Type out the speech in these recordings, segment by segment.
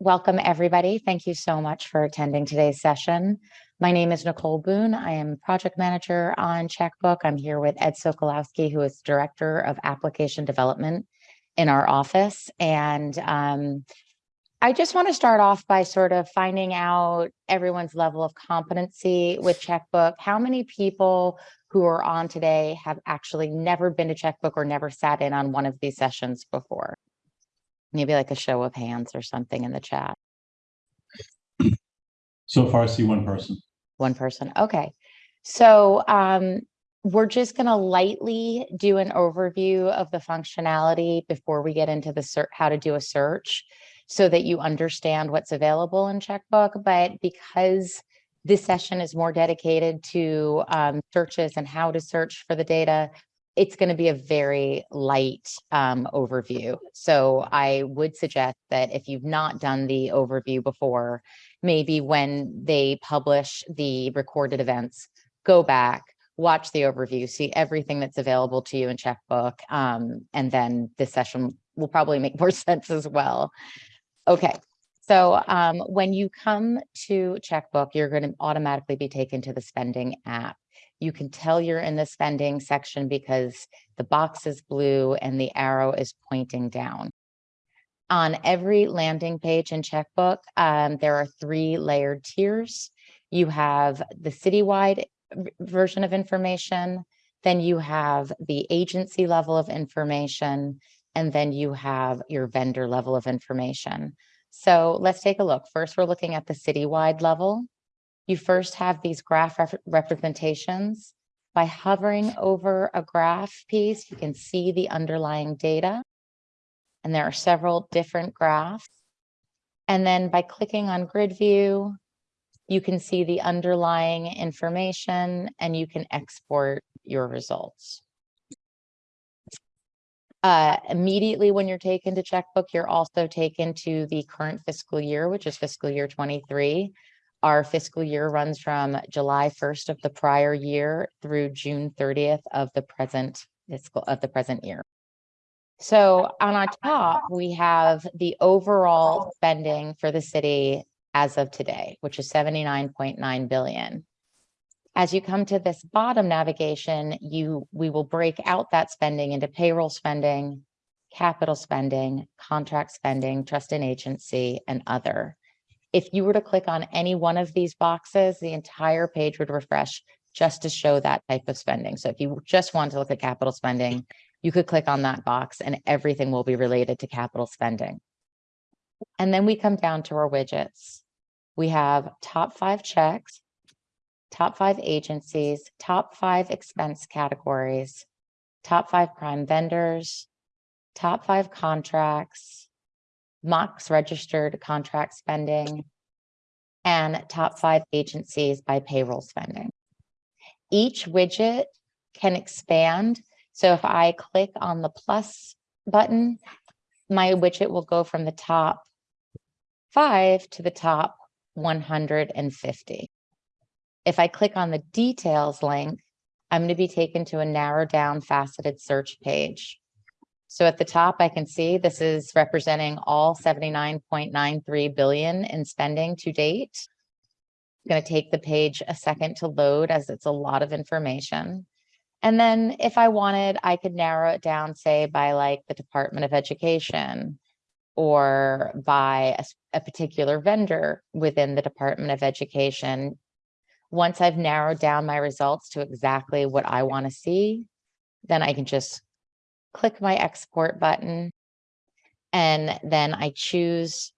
welcome everybody. Thank you so much for attending today's session. My name is Nicole Boone. I am project manager on Checkbook. I'm here with Ed Sokolowski, who is director of application development in our office. And um, I just want to start off by sort of finding out everyone's level of competency with Checkbook. How many people who are on today have actually never been to Checkbook or never sat in on one of these sessions before? Maybe like a show of hands or something in the chat. So far, I see one person. One person. Okay. So um, we're just going to lightly do an overview of the functionality before we get into the search, how to do a search so that you understand what's available in Checkbook. But because this session is more dedicated to um, searches and how to search for the data, it's going to be a very light um, overview. So I would suggest that if you've not done the overview before, maybe when they publish the recorded events, go back, watch the overview, see everything that's available to you in Checkbook, um, and then this session will probably make more sense as well. Okay, so um, when you come to Checkbook, you're going to automatically be taken to the spending app. You can tell you're in the spending section because the box is blue and the arrow is pointing down. On every landing page in Checkbook, um, there are three layered tiers. You have the citywide version of information, then you have the agency level of information, and then you have your vendor level of information. So let's take a look. First, we're looking at the citywide level. You first have these graph rep representations. By hovering over a graph piece, you can see the underlying data. And there are several different graphs. And then by clicking on grid view, you can see the underlying information and you can export your results. Uh, immediately when you're taken to checkbook, you're also taken to the current fiscal year, which is fiscal year 23. Our fiscal year runs from July 1st of the prior year through June 30th of the present fiscal of the present year. So on our top, we have the overall spending for the city as of today, which is 79.9 billion. As you come to this bottom navigation, you we will break out that spending into payroll spending, capital spending, contract spending, trust and agency, and other. If you were to click on any one of these boxes, the entire page would refresh just to show that type of spending. So if you just want to look at capital spending, you could click on that box and everything will be related to capital spending. And then we come down to our widgets. We have top five checks, top five agencies, top five expense categories, top five prime vendors, top five contracts, MOCS registered contract spending, and top five agencies by payroll spending. Each widget can expand. So if I click on the plus button, my widget will go from the top five to the top 150. If I click on the details link, I'm going to be taken to a narrow down faceted search page. So at the top, I can see this is representing all 79.93 billion in spending to date. I'm going to take the page a second to load as it's a lot of information. And then if I wanted, I could narrow it down, say by like the Department of Education or by a, a particular vendor within the Department of Education. Once I've narrowed down my results to exactly what I want to see, then I can just click my export button, and then I choose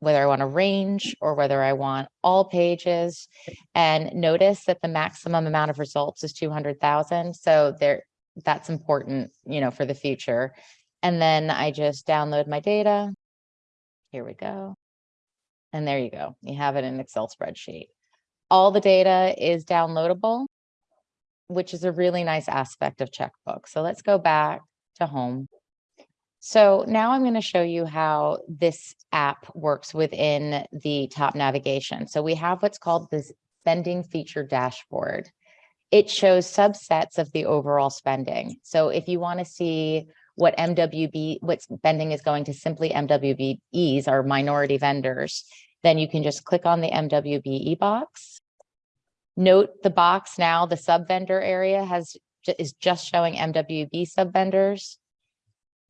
whether I want a range or whether I want all pages. And notice that the maximum amount of results is 200,000. So there, that's important, you know, for the future. And then I just download my data. Here we go. And there you go. You have it in Excel spreadsheet. All the data is downloadable, which is a really nice aspect of Checkbook. So let's go back to home. So now I'm going to show you how this app works within the top navigation. So we have what's called the spending feature dashboard. It shows subsets of the overall spending. So if you want to see what MWB, what spending is going to simply MWBEs, our minority vendors, then you can just click on the MWBE box. Note the box now, the sub vendor area has, is just showing MWB sub vendors.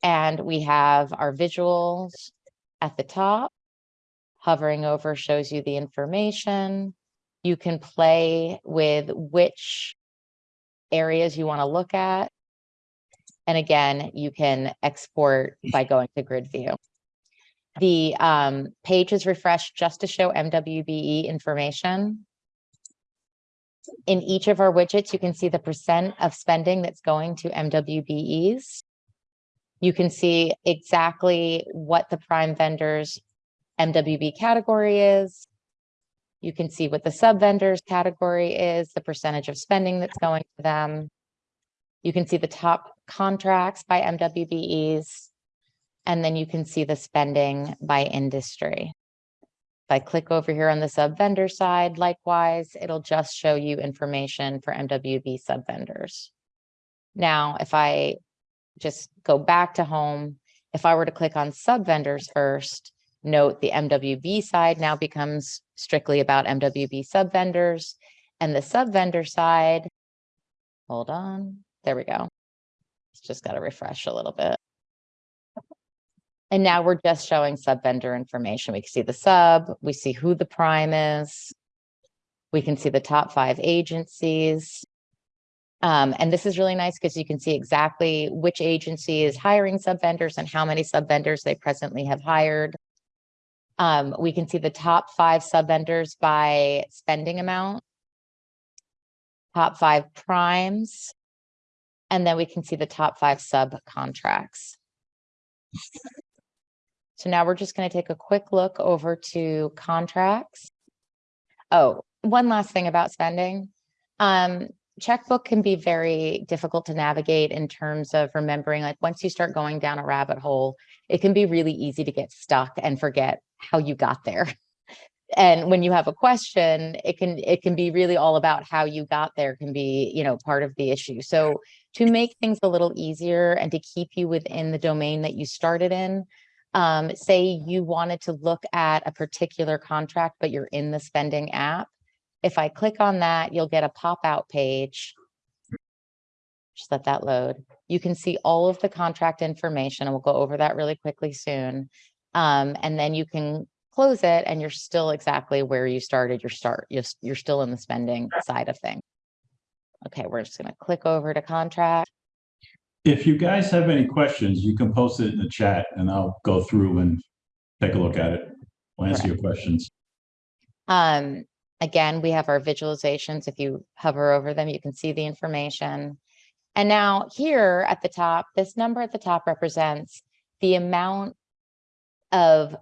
And we have our visuals at the top. Hovering over shows you the information. You can play with which areas you want to look at. And again, you can export by going to grid view. The um, page is refreshed just to show MWBE information. In each of our widgets, you can see the percent of spending that's going to MWBEs. You can see exactly what the prime vendors MWB category is. You can see what the sub vendors category is, the percentage of spending that's going to them. You can see the top contracts by MWBEs. And then you can see the spending by industry. I click over here on the sub vendor side, likewise, it'll just show you information for MWB sub vendors. Now, if I just go back to home, if I were to click on sub vendors first, note the MWB side now becomes strictly about MWB sub vendors and the sub vendor side. Hold on, there we go. It's just got to refresh a little bit. And now we're just showing sub vendor information. We can see the sub, we see who the prime is. We can see the top five agencies. Um, and this is really nice because you can see exactly which agency is hiring sub vendors and how many sub vendors they presently have hired. Um, we can see the top five sub vendors by spending amount. Top five primes. And then we can see the top five subcontracts. So now we're just going to take a quick look over to contracts. Oh, one last thing about spending. Um, checkbook can be very difficult to navigate in terms of remembering, like once you start going down a rabbit hole, it can be really easy to get stuck and forget how you got there. And when you have a question, it can it can be really all about how you got there can be, you know, part of the issue. So to make things a little easier and to keep you within the domain that you started in, um, say you wanted to look at a particular contract, but you're in the spending app. If I click on that, you'll get a pop-out page. Just let that load. You can see all of the contract information, and we'll go over that really quickly soon. Um, and then you can close it and you're still exactly where you started your start. You're, you're still in the spending side of things. Okay, we're just gonna click over to contract. If you guys have any questions, you can post it in the chat and I'll go through and take a look at it. I'll answer your questions. Um, again, we have our visualizations. If you hover over them, you can see the information. And now here at the top, this number at the top represents the amount of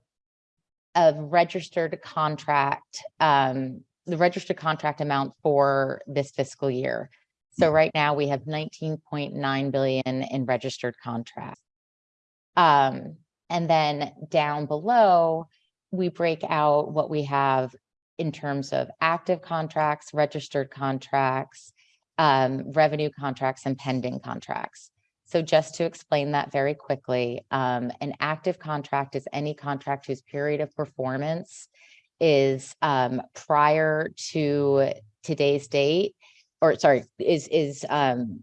of registered contract, um, the registered contract amount for this fiscal year. So right now we have nineteen point nine billion in registered contracts. Um, and then down below, we break out what we have in terms of active contracts, registered contracts, um, revenue contracts and pending contracts. So just to explain that very quickly, um, an active contract is any contract whose period of performance is um, prior to today's date, or sorry, is is um,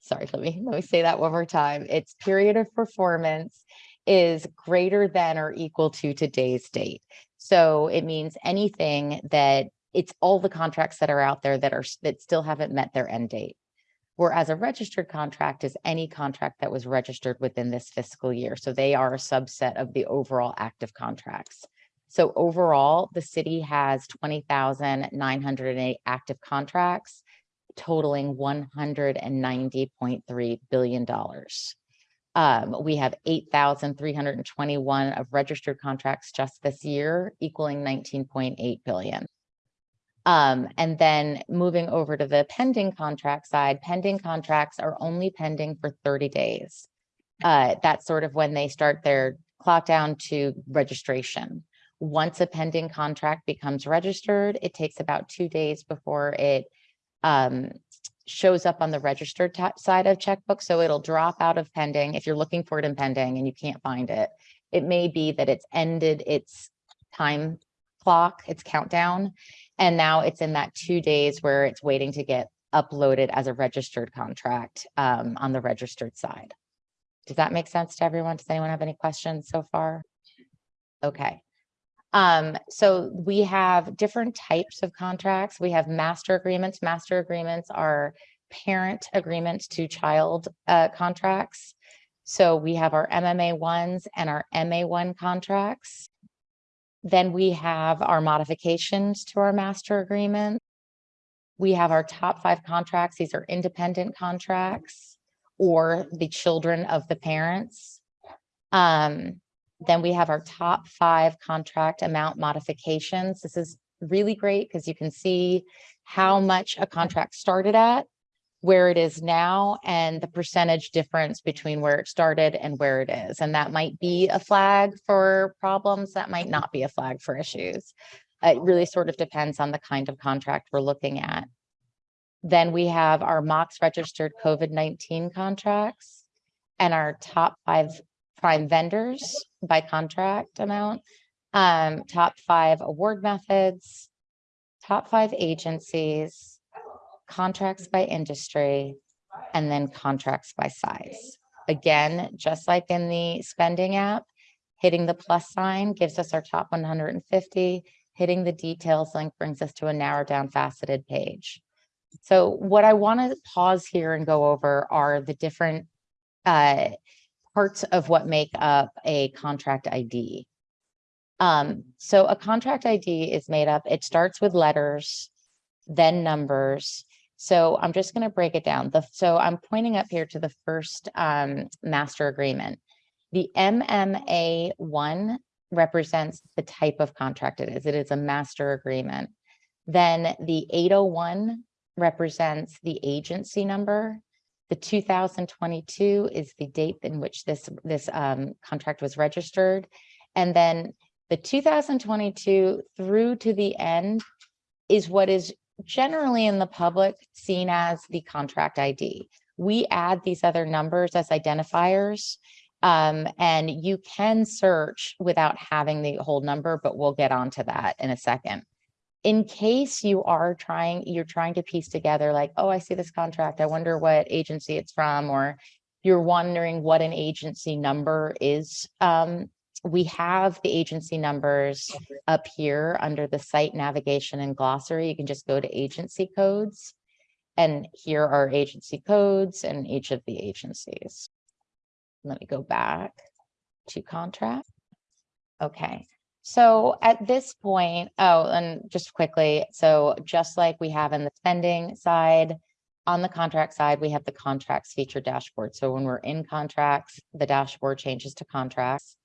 sorry, let me let me say that one more time. Its period of performance is greater than or equal to today's date. So it means anything that it's all the contracts that are out there that are that still haven't met their end date. Whereas a registered contract is any contract that was registered within this fiscal year. So they are a subset of the overall active contracts. So overall, the city has twenty thousand nine hundred and eight active contracts totaling one hundred and ninety point three billion dollars. Um, we have eight thousand three hundred and twenty-one of registered contracts just this year, equaling nineteen point eight billion. Um, and then moving over to the pending contract side, pending contracts are only pending for thirty days. Uh, that's sort of when they start their clock down to registration. Once a pending contract becomes registered, it takes about two days before it um, shows up on the registered side of checkbook, so it'll drop out of pending. If you're looking for it in pending and you can't find it, it may be that it's ended its time clock, its countdown, and now it's in that two days where it's waiting to get uploaded as a registered contract um, on the registered side. Does that make sense to everyone? Does anyone have any questions so far? Okay. Um, so we have different types of contracts. We have master agreements. Master agreements are parent agreements to child uh, contracts. So we have our MMA ones and our MA one contracts. Then we have our modifications to our master agreement. We have our top five contracts. These are independent contracts or the children of the parents. Um, then we have our top five contract amount modifications. This is really great because you can see how much a contract started at, where it is now, and the percentage difference between where it started and where it is. And that might be a flag for problems, that might not be a flag for issues. It really sort of depends on the kind of contract we're looking at. Then we have our MOCS registered COVID-19 contracts and our top five prime vendors by contract amount, um, top five award methods, top five agencies, contracts by industry, and then contracts by size. Again, just like in the spending app, hitting the plus sign gives us our top one hundred and fifty. Hitting the details link brings us to a narrowed down faceted page. So what I want to pause here and go over are the different uh, parts of what make up a contract ID. Um, so a contract ID is made up, it starts with letters, then numbers. So I'm just going to break it down. The, so I'm pointing up here to the first um, master agreement. The MMA one represents the type of contract it is. It is a master agreement. Then the 801 represents the agency number. The 2022 is the date in which this, this um, contract was registered. And then the 2022 through to the end is what is generally in the public seen as the contract ID. We add these other numbers as identifiers. Um, and you can search without having the whole number, but we'll get onto that in a second in case you are trying, you're trying to piece together like, oh, I see this contract. I wonder what agency it's from, or you're wondering what an agency number is. Um, we have the agency numbers up here under the site navigation and glossary. You can just go to agency codes. And here are agency codes and each of the agencies. Let me go back to contract. Okay, so at this point, oh, and just quickly, so just like we have in the spending side, on the contract side, we have the contracts feature dashboard. So when we're in contracts, the dashboard changes to contracts.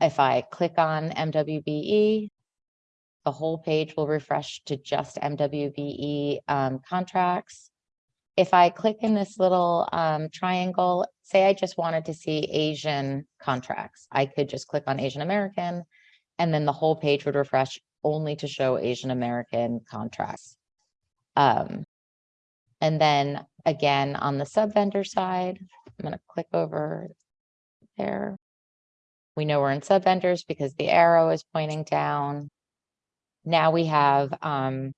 If I click on MWBE, the whole page will refresh to just MWBE um, contracts. If I click in this little um, triangle, say I just wanted to see Asian contracts, I could just click on Asian American and then the whole page would refresh only to show Asian American contracts. Um, and then again, on the sub vendor side, I'm going to click over there. We know we're in sub vendors because the arrow is pointing down. Now we have um,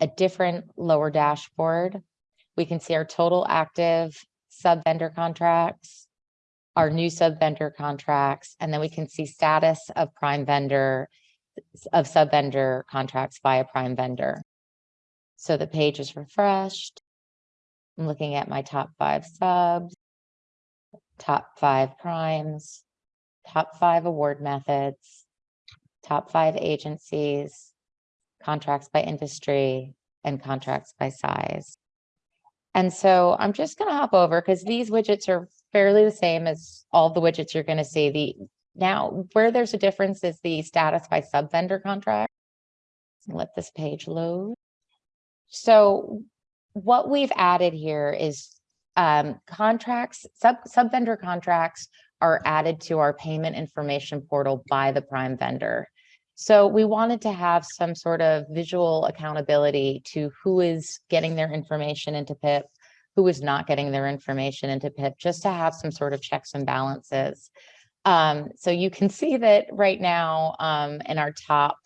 a different lower dashboard. We can see our total active sub vendor contracts, our new sub vendor contracts, and then we can see status of prime vendor of sub vendor contracts by a prime vendor. So the page is refreshed. I'm looking at my top five subs, top five primes, top five award methods, top five agencies, contracts by industry, and contracts by size. And so I'm just going to hop over because these widgets are fairly the same as all the widgets you're going to see. The now where there's a difference is the status by sub vendor contract. Let this page load. So what we've added here is um, contracts, sub sub vendor contracts are added to our payment information portal by the prime vendor. So we wanted to have some sort of visual accountability to who is getting their information into PIP, who is not getting their information into PIP, just to have some sort of checks and balances. Um, so you can see that right now, um, in our top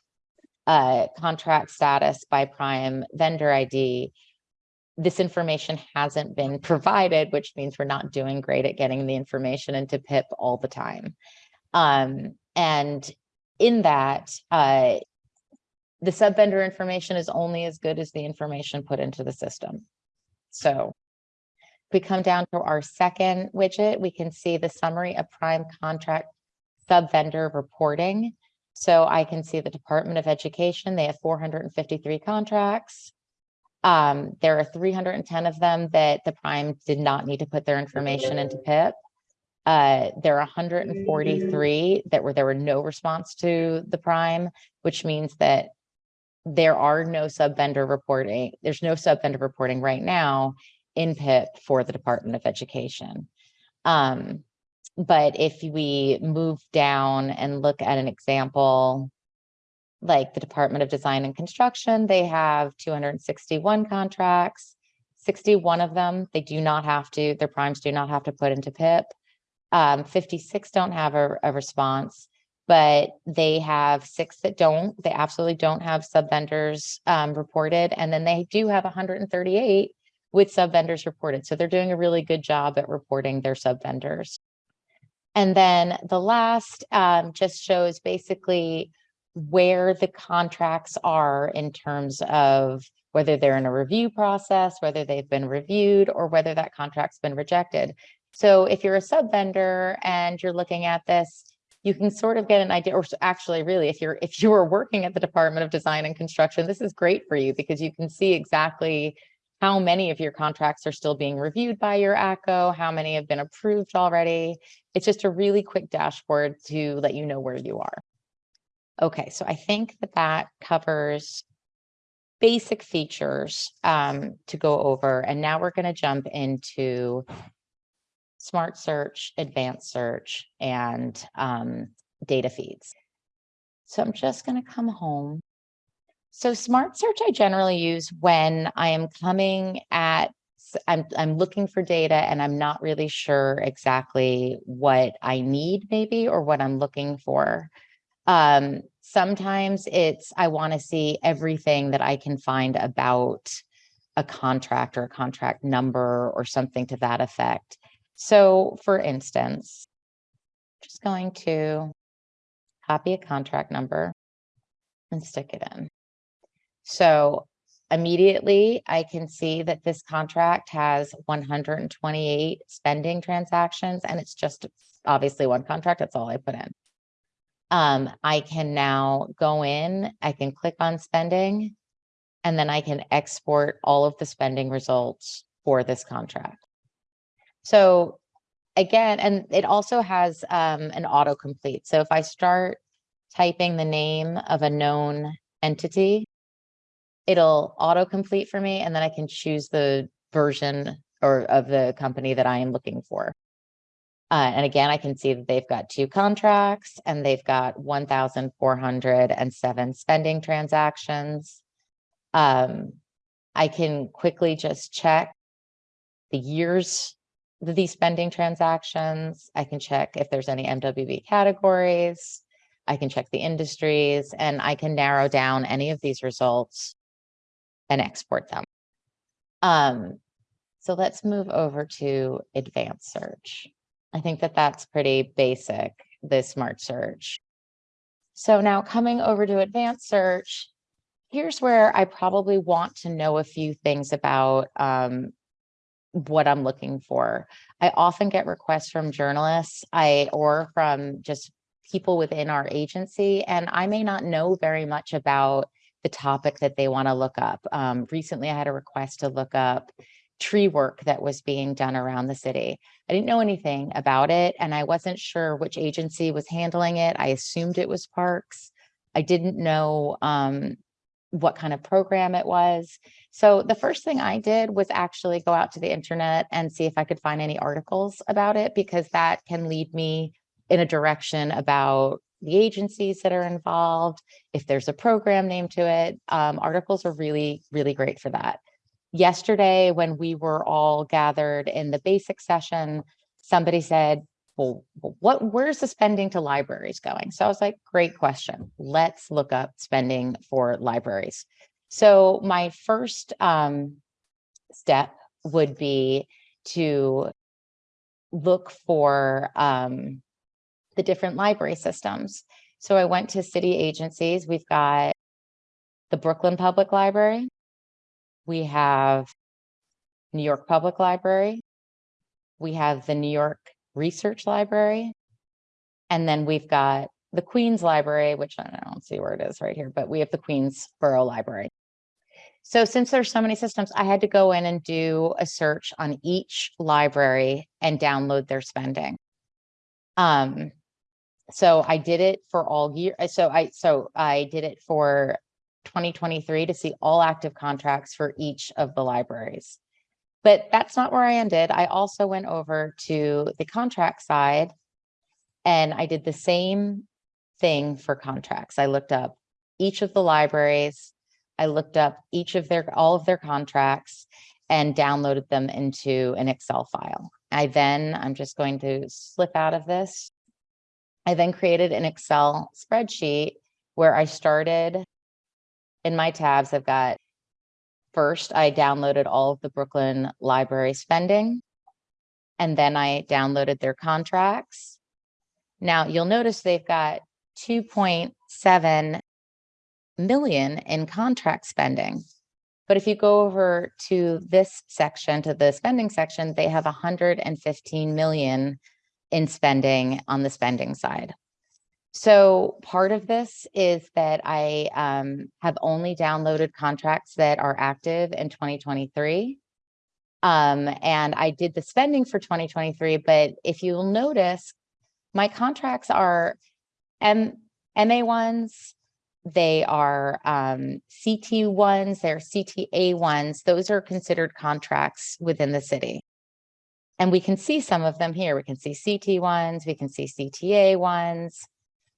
uh, contract status by prime vendor ID, this information hasn't been provided, which means we're not doing great at getting the information into PIP all the time. Um, and in that, uh, the sub vendor information is only as good as the information put into the system. So we come down to our second widget, we can see the summary of prime contract sub vendor reporting. So I can see the Department of Education, they have four hundred and fifty-three contracts. Um, there are three hundred and ten of them that the prime did not need to put their information into PIP. Uh, there are hundred and forty-three that were, there were no response to the prime, which means that there are no sub vendor reporting, there's no sub vendor reporting right now in PIP for the Department of Education. Um, but if we move down and look at an example, like the Department of Design and Construction, they have two hundred and sixty-one contracts. Sixty-one of them, they do not have to, their primes do not have to put into PIP. Um, fifty-six don't have a, a response, but they have six that don't, they absolutely don't have sub vendors um, reported. And then they do have hundred and thirty-eight with sub vendors reported. So they're doing a really good job at reporting their sub vendors. And then the last um, just shows basically where the contracts are in terms of whether they're in a review process, whether they've been reviewed, or whether that contract's been rejected. So if you're a sub vendor and you're looking at this, you can sort of get an idea, or actually really, if you're if you are working at the Department of Design and Construction, this is great for you because you can see exactly how many of your contracts are still being reviewed by your ACO, how many have been approved already. It's just a really quick dashboard to let you know where you are. Okay, so I think that that covers basic features um, to go over. And now we're going to jump into smart search, advanced search, and um, data feeds. So I'm just going to come home. So smart search I generally use when I am coming at I'm I'm looking for data and I'm not really sure exactly what I need maybe or what I'm looking for. Um, sometimes it's I want to see everything that I can find about a contract or a contract number or something to that effect. So for instance, just going to copy a contract number and stick it in. So immediately I can see that this contract has one hundred and twenty-eight spending transactions and it's just obviously one contract. That's all I put in. Um, I can now go in, I can click on spending, and then I can export all of the spending results for this contract. So again, and it also has um, an autocomplete. So if I start typing the name of a known entity, it'll autocomplete for me, and then I can choose the version or of the company that I am looking for. Uh, and again, I can see that they've got two contracts and they've got one thousand four hundred and seven spending transactions. Um, I can quickly just check the years of these spending transactions. I can check if there's any MWB categories. I can check the industries and I can narrow down any of these results and export them. Um, so let's move over to advanced search. I think that that's pretty basic, the smart search. So now coming over to advanced search, here's where I probably want to know a few things about um, what I'm looking for. I often get requests from journalists, I or from just people within our agency, and I may not know very much about the topic that they want to look up. Um, recently, I had a request to look up tree work that was being done around the city. I didn't know anything about it, and I wasn't sure which agency was handling it. I assumed it was Parks. I didn't know um, what kind of program it was. So the first thing I did was actually go out to the internet and see if I could find any articles about it because that can lead me in a direction about the agencies that are involved, if there's a program named to it. Um, articles are really, really great for that. Yesterday, when we were all gathered in the basic session, somebody said, well, what, where's the spending to libraries going? So I was like, great question. Let's look up spending for libraries. So my first um, step would be to look for um, the different library systems. So I went to city agencies. We've got the Brooklyn Public Library. We have New York Public Library. We have the New York Research Library. And then we've got the Queens Library, which I don't see where it is right here, but we have the Queens Borough Library. So since there's so many systems, I had to go in and do a search on each library and download their spending. Um, so I did it for all year. uh, So I, so I did it for 2023 to see all active contracts for each of the libraries. But that's not where I ended. I also went over to the contract side and I did the same thing for contracts. I looked up each of the libraries. I looked up each of their, all of their contracts and downloaded them into an Excel file. I then, I'm just going to slip out of this. I then created an Excel spreadsheet where I started in my tabs. I've got first, I downloaded all of the Brooklyn Library spending. And then I downloaded their contracts. Now you'll notice they've got 2.7 million in contract spending. But if you go over to this section, to the spending section, they have 115 million in spending on the spending side. So part of this is that I um, have only downloaded contracts that are active in 2023. Um, and I did the spending for 2023, but if you'll notice, my contracts are M MA ones, they are um, CT ones, they're CTA ones. Those are considered contracts within the city. And we can see some of them here. We can see CT ones, we can see CTA ones,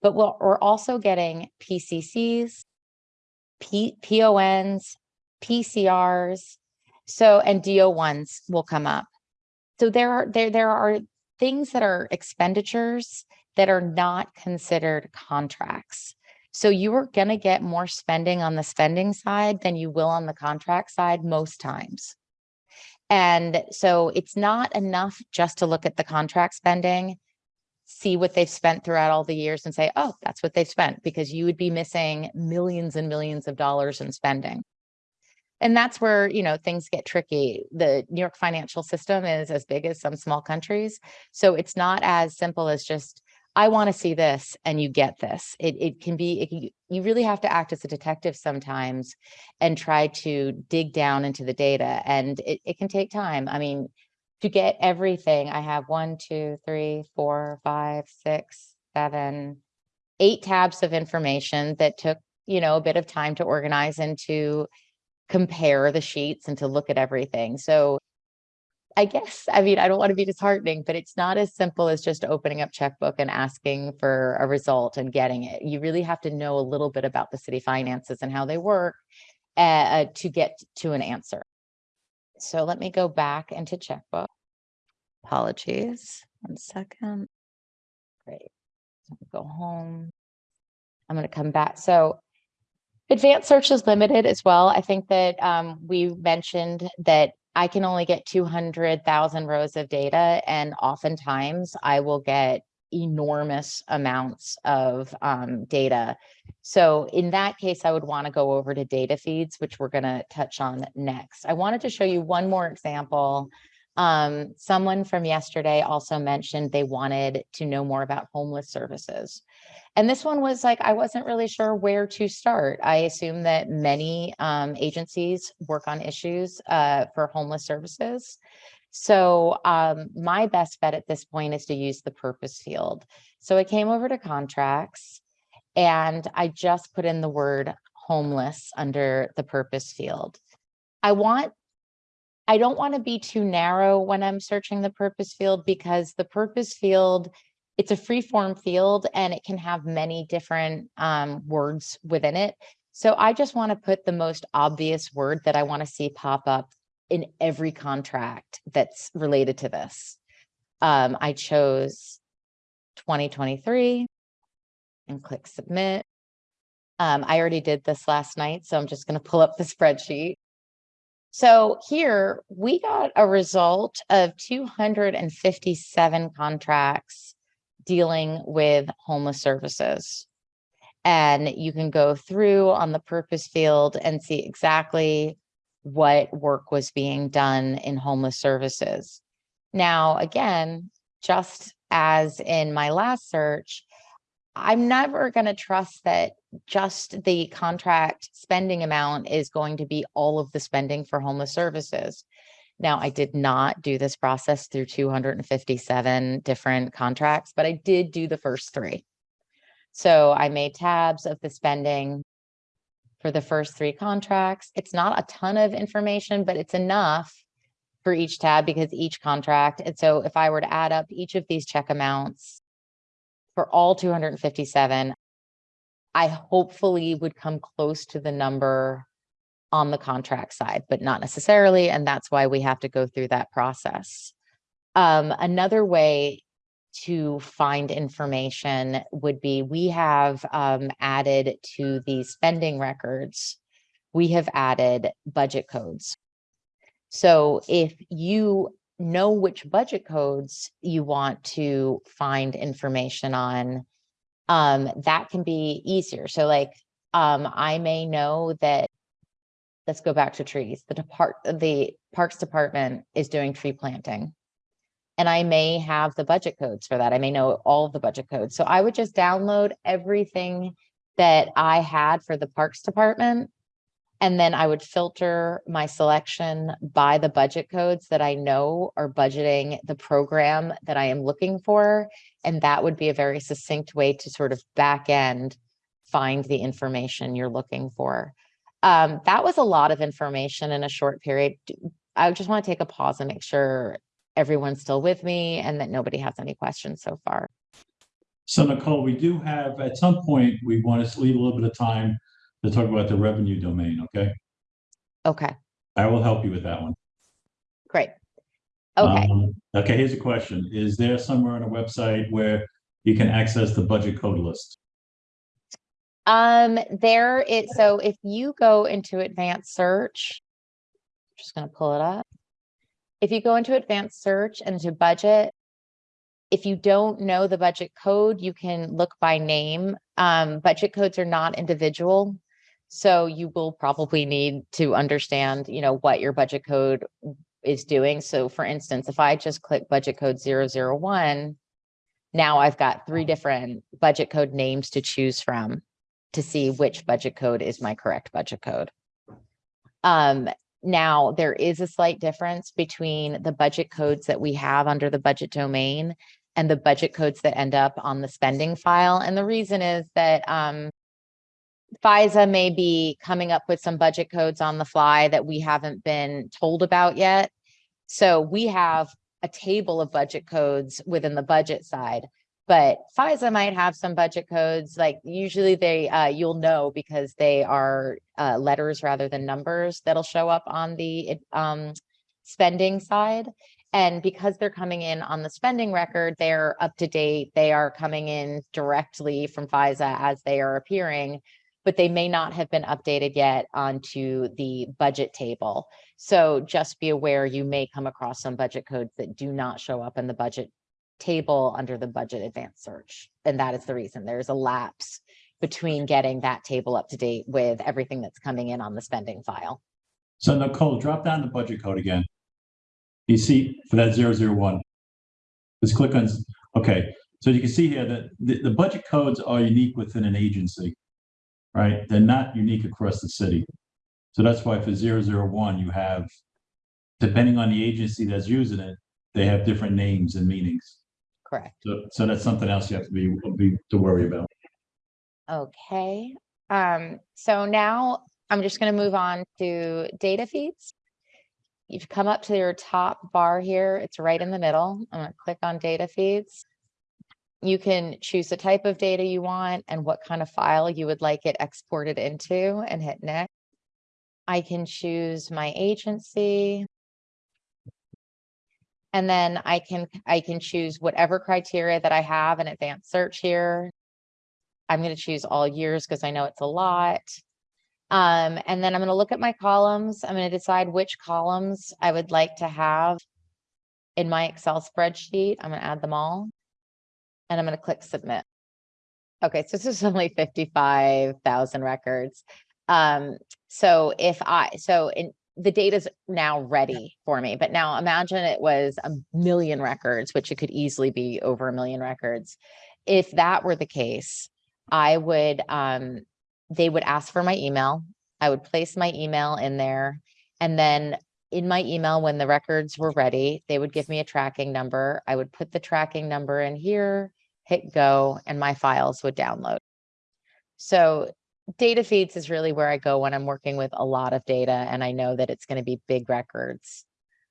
but we're, we're also getting PCCs, P, PONs, PCRs, so, and DO ones will come up. So there are, there, there are things that are expenditures that are not considered contracts. So you are going to get more spending on the spending side than you will on the contract side most times. And so it's not enough just to look at the contract spending, see what they've spent throughout all the years and say, oh, that's what they've spent, because you would be missing millions and millions of dollars in spending. And that's where, you know, things get tricky. The New York financial system is as big as some small countries. So it's not as simple as just, I want to see this and you get this. It, it can be, it you really have to act as a detective sometimes and try to dig down into the data and it, it can take time. I mean, to get everything, I have one, two, three, four, five, six, seven, eight tabs of information that took, you know, a bit of time to organize and to compare the sheets and to look at everything. So I guess, I mean, I don't want to be disheartening, but it's not as simple as just opening up checkbook and asking for a result and getting it. You really have to know a little bit about the city finances and how they work uh, to get to an answer. So let me go back into checkbook. Apologies, one second. Great. Go home. I'm going to come back. So advanced search is limited as well. I think that um, we mentioned that I can only get 200,000 rows of data and oftentimes I will get enormous amounts of um, data. So in that case, I would want to go over to data feeds, which we're going to touch on next. I wanted to show you one more example. Um, someone from yesterday also mentioned they wanted to know more about homeless services. And this one was like, I wasn't really sure where to start. I assume that many um, agencies work on issues uh, for homeless services. So um, my best bet at this point is to use the purpose field. So I came over to contracts and I just put in the word homeless under the purpose field. I want I don't want to be too narrow when I'm searching the purpose field because the purpose field it's a free form field and it can have many different um, words within it. So I just want to put the most obvious word that I want to see pop up in every contract that's related to this. Um, I chose 2023 and click submit. Um, I already did this last night, so I'm just going to pull up the spreadsheet. So here we got a result of 257 contracts dealing with homeless services. And you can go through on the purpose field and see exactly what work was being done in homeless services. Now, again, just as in my last search, I'm never going to trust that just the contract spending amount is going to be all of the spending for homeless services. Now, I did not do this process through 257 different contracts, but I did do the first three. So I made tabs of the spending for the first three contracts. It's not a ton of information, but it's enough for each tab because each contract. And so if I were to add up each of these check amounts for all 257, I hopefully would come close to the number on the contract side, but not necessarily. And that's why we have to go through that process. Um, another way to find information would be we have um, added to the spending records, we have added budget codes. So if you know which budget codes you want to find information on, um, that can be easier. So like, um, I may know that, let's go back to trees, the depart, the Parks Department is doing tree planting. And I may have the budget codes for that. I may know all of the budget codes. So I would just download everything that I had for the Parks Department. And then I would filter my selection by the budget codes that I know are budgeting the program that I am looking for. And that would be a very succinct way to sort of back end find the information you're looking for. Um, that was a lot of information in a short period. I just want to take a pause and make sure everyone's still with me and that nobody has any questions so far. So Nicole, we do have, at some point, we want to leave a little bit of time to talk about the revenue domain, okay? Okay, I will help you with that one. great. Okay, Um, Okay, here's a question. Is there somewhere on a website where you can access the budget code list? Um, there it, so if you go into advanced search, I'm just gonna pull it up. If you go into advanced search and to budget, if you don't know the budget code, you can look by name. Um, budget codes are not individual. So you will probably need to understand, you know, what your budget code is doing. So for instance, if I just click budget code 001, now I've got three different budget code names to choose from to see which budget code is my correct budget code. Um, now, there is a slight difference between the budget codes that we have under the budget domain and the budget codes that end up on the spending file. And the reason is that um, FISA may be coming up with some budget codes on the fly that we haven't been told about yet. So we have a table of budget codes within the budget side, but FISA might have some budget codes, like usually they, uh, you'll know because they are uh, letters rather than numbers that'll show up on the um, spending side. And because they're coming in on the spending record, they're up to date. They are coming in directly from FISA as they are appearing, but they may not have been updated yet onto the budget table. So just be aware you may come across some budget codes that do not show up in the budget table under the budget advanced search. And that is the reason there's a lapse between getting that table up to date with everything that's coming in on the spending file. So Nicole, drop down the budget code again. You see for that 001. Just click on, okay, so you can see here that the, the budget codes are unique within an agency, right? They're not unique across the city. So that's why for 001, you have, depending on the agency that's using it, they have different names and meanings. Correct. So, so that's something else you have to be, be to worry about. Okay, um, so now I'm just gonna move on to data feeds. You've come up to your top bar here, it's right in the middle. I'm gonna click on data feeds. you can choose the type of data you want and what kind of file you would like it exported into and hit next. I can choose my agency. And then I can, I can choose whatever criteria that I have in advanced search here. I'm gonna choose all years because I know it's a lot. Um, and then I'm gonna look at my columns. I'm gonna decide which columns I would like to have in my Excel spreadsheet. I'm gonna add them all. And I'm gonna click submit. Okay, so this is only fifty-five thousand records. Um, so if I, so in, the data's now ready for me, but now imagine it was a million records, which it could easily be over a million records. If that were the case, I would, um, they would ask for my email. I would place my email in there. And then in my email, when the records were ready, they would give me a tracking number. I would put the tracking number in here, hit go, and my files would download. So data feeds is really where I go when I'm working with a lot of data and I know that it's going to be big records.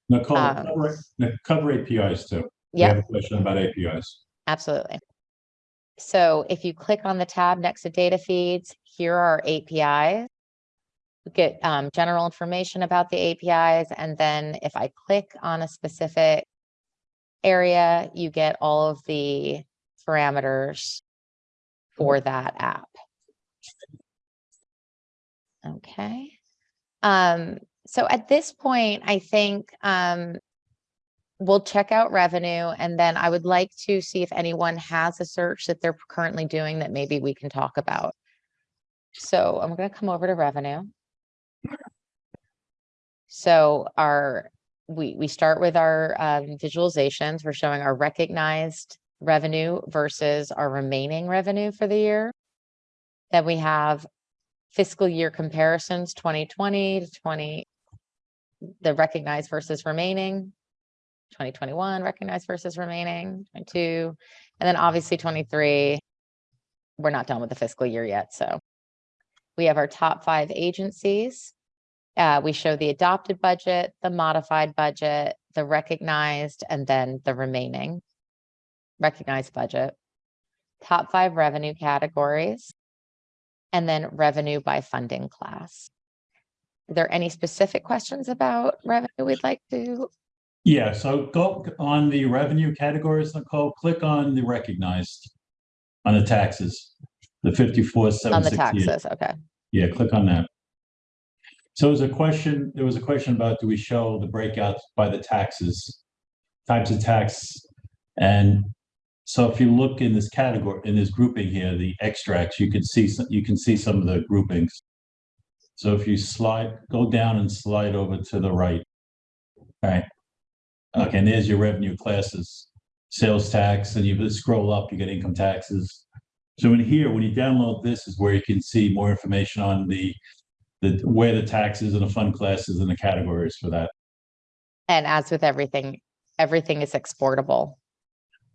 Nicole, Um, cover, cover APIs too. Yeah, have a question about APIs. absolutely. So if you click on the tab next to data feeds, here are APIs. You Get um, general information about the APIs, and then if I click on a specific area, you get all of the parameters for that app. Okay. Um, so at this point, I think um, we'll check out revenue and then I would like to see if anyone has a search that they're currently doing that maybe we can talk about. So I'm gonna come over to revenue. So our, we, we start with our um, visualizations. We're showing our recognized revenue versus our remaining revenue for the year. Then we have fiscal year comparisons, 2020 to 20, the recognized versus remaining. 2021 recognized versus remaining, 22, and then obviously 23. We're not done with the fiscal year yet, so. We have our top five agencies. Uh, we show the adopted budget, the modified budget, the recognized, and then the remaining recognized budget. Top five revenue categories. And then revenue by funding class. Are there any specific questions about revenue we'd like to Yeah, so go on the revenue categories, Nicole, click on the recognized on the taxes, the fifty-four, On seven the taxes, okay. Yeah, click on that. So there's a question, there was a question about, do we show the breakouts by the taxes? Types of tax, and so if you look in this category, in this grouping here, the extracts, you can see, some- you can see some of the groupings. So if you slide, go down and slide over to the right. All right. Okay, and there's your revenue classes, sales tax, and you scroll up, you get income taxes. So in here, when you download this is where you can see more information on the, the, where the taxes and the fund classes and the categories for that. And as with everything, everything is exportable.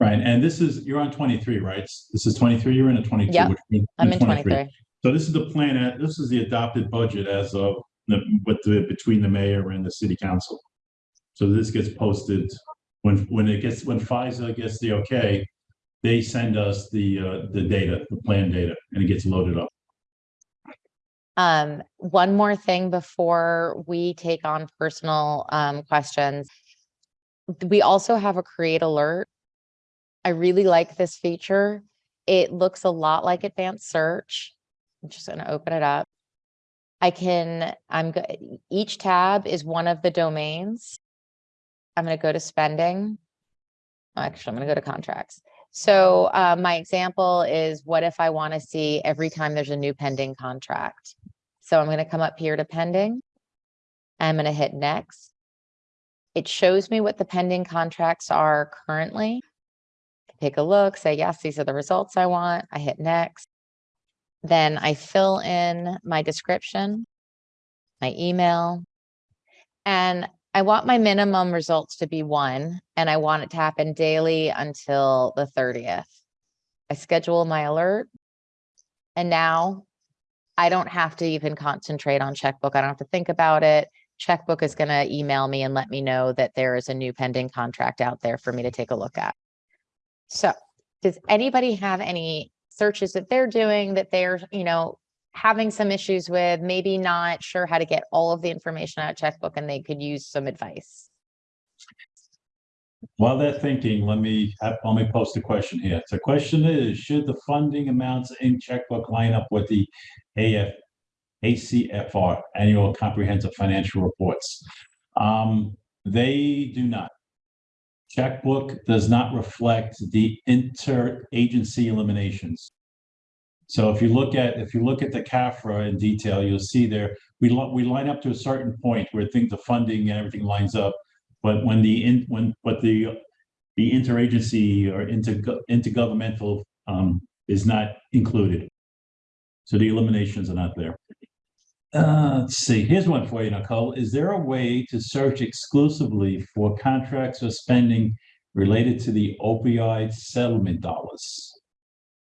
Right, and this is, you're on twenty-three, right? This is twenty-three, you're in a twenty-two. Yep, which means- I'm in twenty-three. So this is the plan, uh, this is the adopted budget as of, the with the, between the mayor and the city council. So this gets posted, when, when it gets, when FISA gets the okay, they send us the, uh, the data, the plan data, and it gets loaded up. Um, one more thing before we take on personal um questions. We also have a create alert. I really like this feature. It looks a lot like advanced search. I'm just gonna open it up. I can, I'm, each tab is one of the domains. I'm gonna go to spending. Actually, I'm gonna go to contracts. So uh, my example is what if I want to see every time there's a new pending contract? So I'm going to come up here to pending. I'm going to hit next. It shows me what the pending contracts are currently. Take a look, say, yes, these are the results I want. I hit next. Then I fill in my description, my email. And I want my minimum results to be one, and I want it to happen daily until the thirtieth. I schedule my alert. And now I don't have to even concentrate on checkbook. I don't have to think about it. Checkbook is gonna email me and let me know that there is a new pending contract out there for me to take a look at. So does anybody have any searches that they're doing that they're, you know, having some issues with, maybe not sure how to get all of the information out of checkbook and they could use some advice? While they're thinking, let me, let me post a question here. The question is, should the funding amounts in checkbook line up with the AF, ACFR, Annual Comprehensive Financial Reports? Um, they do not. Checkbook does not reflect the interagency eliminations. So if you look at, if you look at the CAFRA in detail, you'll see there, we, we line up to a certain point where things, the funding and everything lines up. But when the, in when, but the, the interagency or intergo- intergovernmental um, is not included. So the eliminations are not there. Uh, let's see, here's one for you, Nicole. Is there a way to search exclusively for contracts or spending related to the opioid settlement dollars?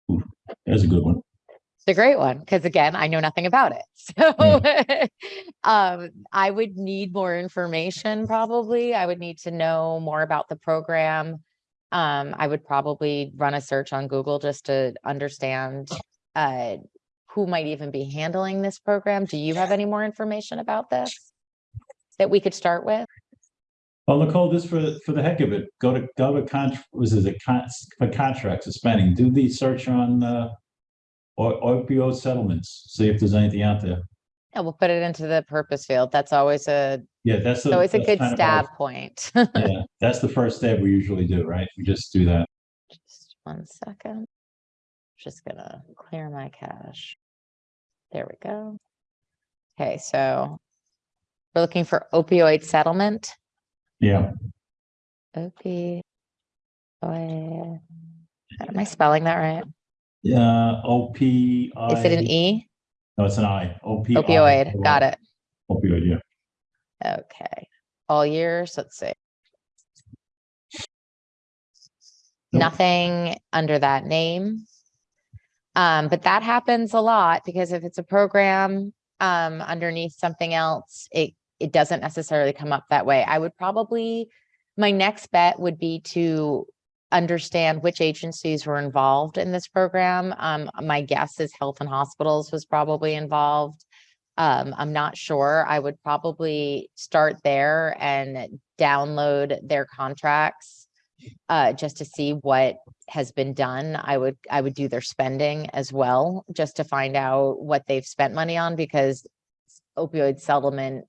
Ooh, There's a good one. It's a great one, because again, I know nothing about it. So um, I would need more information probably. I would need to know more about the program. Um, I would probably run a search on Google just to understand uh, who might even be handling this program. Do you have any more information about this? That we could start with? Well, Nicole, just for, for the heck of it, go to, go to con, was it a con, for contracts or spending, do the search on, uh, opioid settlements, see if there's anything out there. Yeah, we'll put it into the purpose field. That's always a, Yeah, that's. the- always a good of our- stab point. Yeah, that's the first step we usually do, right? We just do that. Just one second. Just gonna clear my cache. There we go. Okay, so we're looking for opioid settlement. Yeah, Opioid. Am I spelling that right? yeah, O P I. Is it an E? No, it's an i. I, O P. Opioid, got it. Opioid, yeah. Okay, all years, let's see. Nope. Nothing under that name. Um, but that happens a lot because if it's a program um underneath something else, it it doesn't necessarily come up that way. I would probably, my next bet would be to understand which agencies were involved in this program. Um, my guess is Health and Hospitals was probably involved. Um, I'm not sure. I would probably start there and download their contracts uh, just to see what has been done. I would, I would do their spending as well, just to find out what they've spent money on because opioid settlement,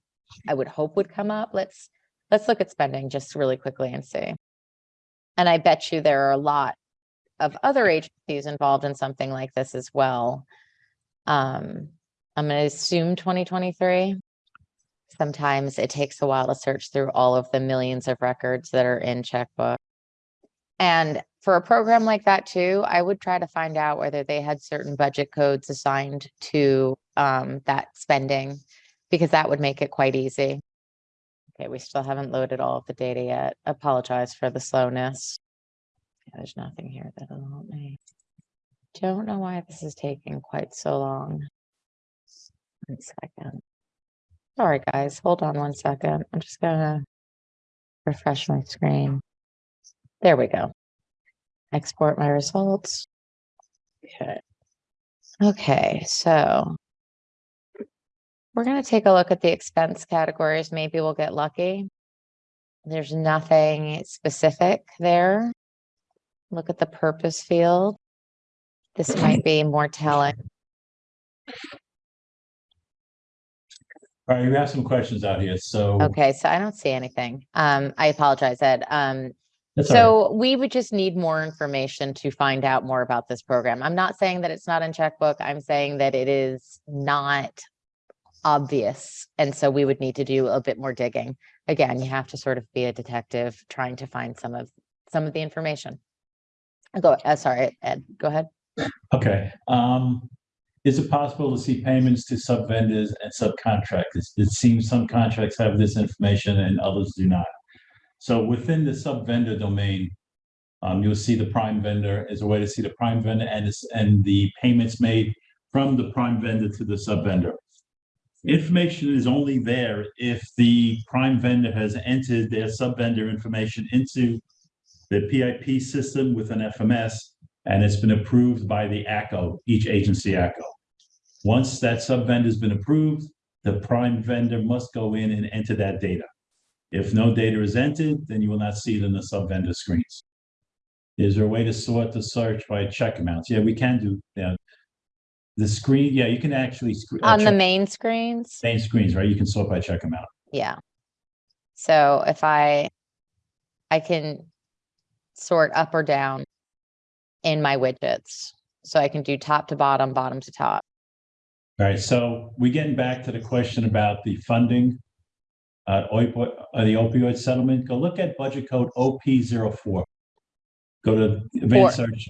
I would hope would come up. Let's, let's look at spending just really quickly and see. And I bet you there are a lot of other agencies involved in something like this as well. Um, I'm gonna assume twenty twenty-three. Sometimes it takes a while to search through all of the millions of records that are in checkbook. And for a program like that too, I would try to find out whether they had certain budget codes assigned to um, that spending, because that would make it quite easy. Okay, we still haven't loaded all of the data yet. Apologize for the slowness. Yeah, There's nothing here that'll help me. Don't know why this is taking quite so long. One second. Sorry, guys, hold on one second. I'm just gonna refresh my screen. There we go. Export my results. Okay. Okay, so we're gonna take a look at the expense categories. Maybe we'll get lucky. There's nothing specific there. Look at the purpose field. This might be more telling. All right, we have some questions out here, so. Okay, so I don't see anything. Um, I apologize, Ed. Um, that's all right. so we would just need more information to find out more about this program. I'm not saying that it's not in checkbook. I'm saying that it is not obvious. And so we would need to do a bit more digging. Again, you have to sort of be a detective trying to find some of, some of the information. Go, uh, sorry, Ed, go ahead. Okay, um, is it possible to see payments to sub-vendors and subcontractors? It seems some contracts have this information and others do not. So within the sub-vendor domain, um, you'll see the prime vendor as a way to see the prime vendor and and the payments made from the prime vendor to the sub-vendor. Information is only there if the prime vendor has entered their sub-vendor information into the PIP system with an FMS And it's been approved by the ACO, each agency ACO. Once that sub-vendor's been approved, the prime vendor must go in and enter that data. If no data is entered, then you will not see it in the sub-vendor screens. Is there a way to sort the search by check amounts? Yeah, we can do, that. The screen, yeah, you can actually. uh, On the main screens, Main screens, right? You can sort by check amount. yeah. So if I, I can sort up or down in my widgets. So I can do top to bottom, bottom to top. All right, so we getting back to the question about the funding. Uh, opioid, uh, the opioid settlement, go look at budget code OP 4 Go to advanced search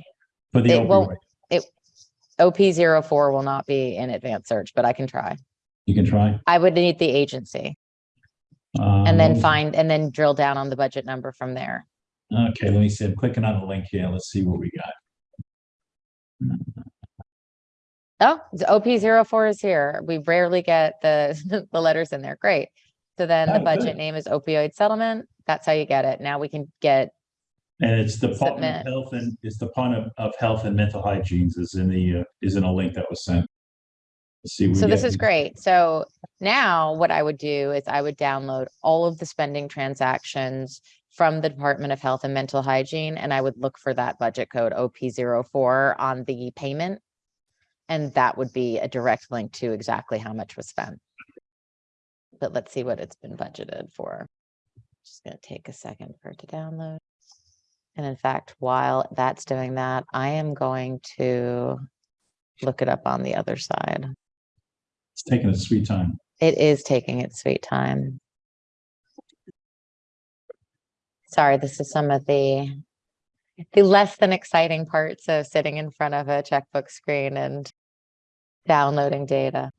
for the It won't- opioid. OP 4 will not be in advanced search, but I can try. You can try. I would need the agency and Um, then find, and then drill down on the budget number from there. Okay, let me see. I'm clicking on the link here. Let's see what we got. Oh, OP 4 is here. We rarely get the, the letters in there. Great. So then the Oh, budget good. name is opioid settlement. That's how you get it. Now we can get, And it's the Department of Health and, it's Department of- of Health and Mental Hygiene is in the, uh, is in a link that was sent. Let's see. we so this get. is great. So now what I would do is I would download all of the spending transactions from the Department of Health and Mental Hygiene, and I would look for that budget code OP 4 on the payment. And that would be a direct link to exactly how much was spent. But let's see what it's been budgeted for. Just gonna take a second for it to download. And in fact, while that's doing that, I am going to look it up on the other side. It's taking a sweet time. It is taking its sweet time. Sorry, this is some of the the less than exciting parts of sitting in front of a checkbook screen and downloading data.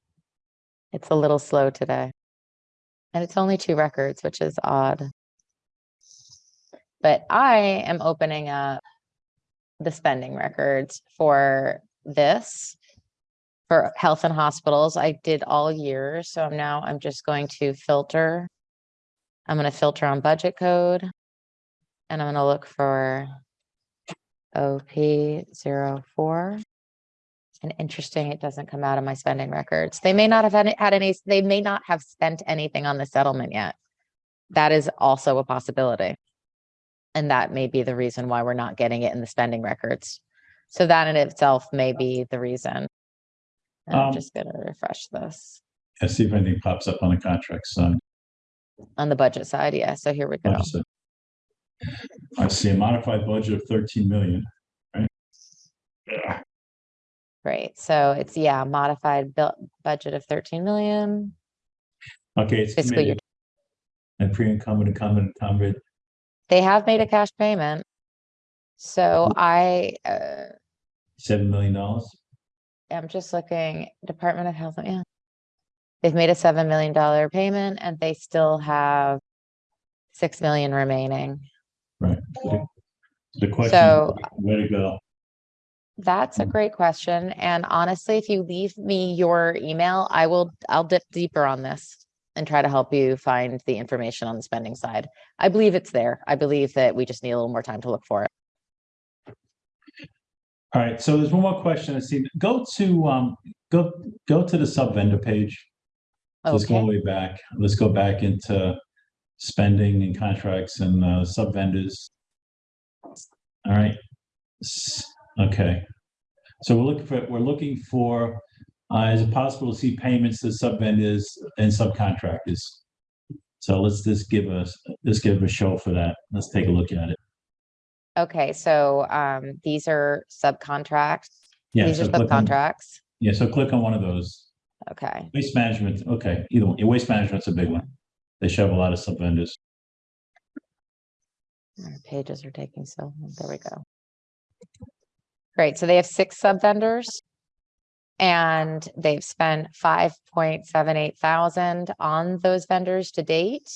It's a little slow today. And it's only two records, which is odd. But I am opening up the spending records for this for health and hospitals. I did all year, so I'm now, I'm just going to filter. I'm gonna filter on budget code. And I'm gonna look for OP 4 And interesting, it doesn't come out of my spending records. They may not have had, had any, they may not have spent anything on the settlement yet. That is also a possibility. And that may be the reason why we're not getting it in the spending records. So that in itself may be the reason. And I'm Um, just gonna refresh this Let's see if anything pops up on the contract side. on the budget side. Yeah, so here we go. Budget. I see a modified budget of thirteen million, right? Yeah. Great. So it's, yeah, modified bill, budget of thirteen million Okay, it's fiscal year. committed. And pre-incumbent, incumbent, incumbent. They have made a cash payment. So I, uh, seven million dollars. I'm just looking, Department of Health, yeah. They've made a seven million dollar payment and they still have six million remaining. Right. The question, So- is, where to go? That's a great question. And honestly, if you leave me your email, I will, I'll dip deeper on this and try to help you find the information on the spending side. I believe it's there. I believe that we just need a little more time to look for it. All right, so there's one more question. I see, go to, um, go, go to the sub vendor page. Okay. Let's go all the way back. Let's go back into spending and contracts and, uh, sub vendors. All right. Okay. So we're looking for, we're looking for, uh, is it possible to see payments to sub vendors and subcontractors? So let's just give us, let's give a show for that. Let's take a look at it. okay, so um, these are subcontracts. Yeah. These are so click on- subcontracts. Yeah, so click on one of those. Okay, Waste management, okay, either one, Yeah, waste management's a big one. They show a lot of sub vendors. Our pages are taking so, long. there we go. Great, so they have six sub vendors. And they've spent five point seven eight thousand on those vendors to date.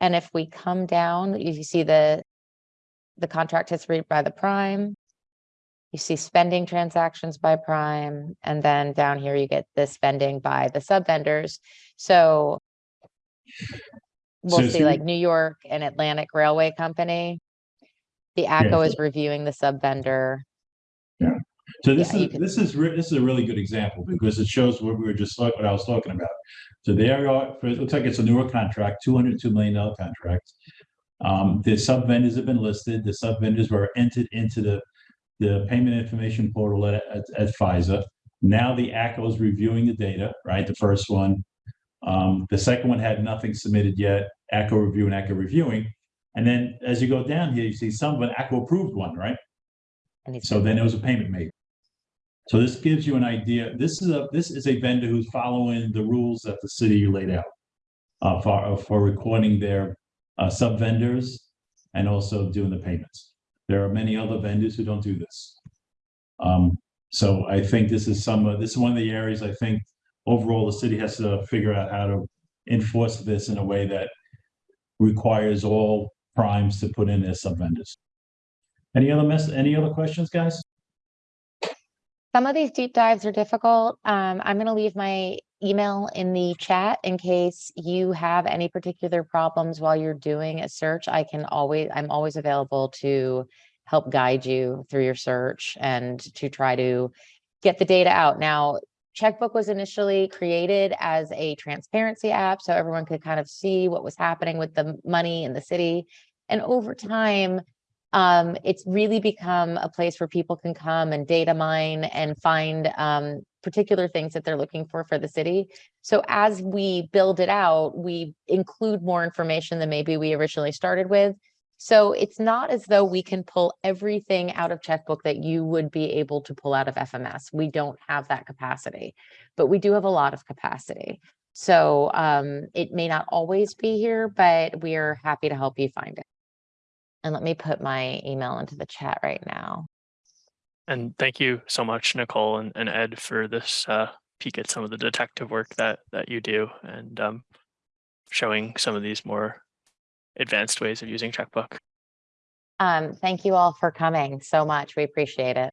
And if we come down, if you see the, the contract history by the prime. You see spending transactions by prime, and then down here you get the spending by the sub vendors, so. We'll So see like New York and Atlantic Railway Company. The ACO so- is reviewing the sub vendor. So this Yeah, is, this is, re- this is a really good example because it shows what we were just, like what I was talking about. So there are, it looks like it's a newer contract, two hundred two million dollar contract. Um, the sub vendors have been listed, the sub vendors were entered into the, the payment information portal at, at, at FISA. Now the ACO is reviewing the data, right? The first one. Um, the second one had nothing submitted yet, ACO review and ACO reviewing. And then as you go down here, you see some of an ACO approved one, right? And So then there was a payment made. So this gives you an idea, this is a, this is a vendor who's following the rules that the city laid out. Uh, for, uh, for recording their, uh, sub vendors and also doing the payments. There are many other vendors who don't do this. Um, so I think this is some, of this is one of the areas I think overall the city has to figure out how to enforce this in a way that requires all primes to put in their sub vendors. Any other mess, any other questions, guys? Some of these deep dives are difficult. Um, I'm gonna leave my email in the chat in case you have any particular problems while you're doing a search. I can always, I'm always available to help guide you through your search and to try to get the data out. Now, Checkbook was initially created as a transparency app, so everyone could kind of see what was happening with the money in the city. And over time, um, it's really become a place where people can come and data mine and find um, particular things that they're looking for for the city. So as we build it out, we include more information than maybe we originally started with. So it's not as though we can pull everything out of checkbook that you would be able to pull out of FMS. We don't have that capacity, but we do have a lot of capacity. So um, it may not always be here, but we are happy to help you find it. And let me put my email into the chat right now. And thank you so much, Nicole and, and Ed, for this uh, peek at some of the detective work that that you do and um, showing some of these more advanced ways of using checkbook. Um, thank you all for coming so much. We appreciate it.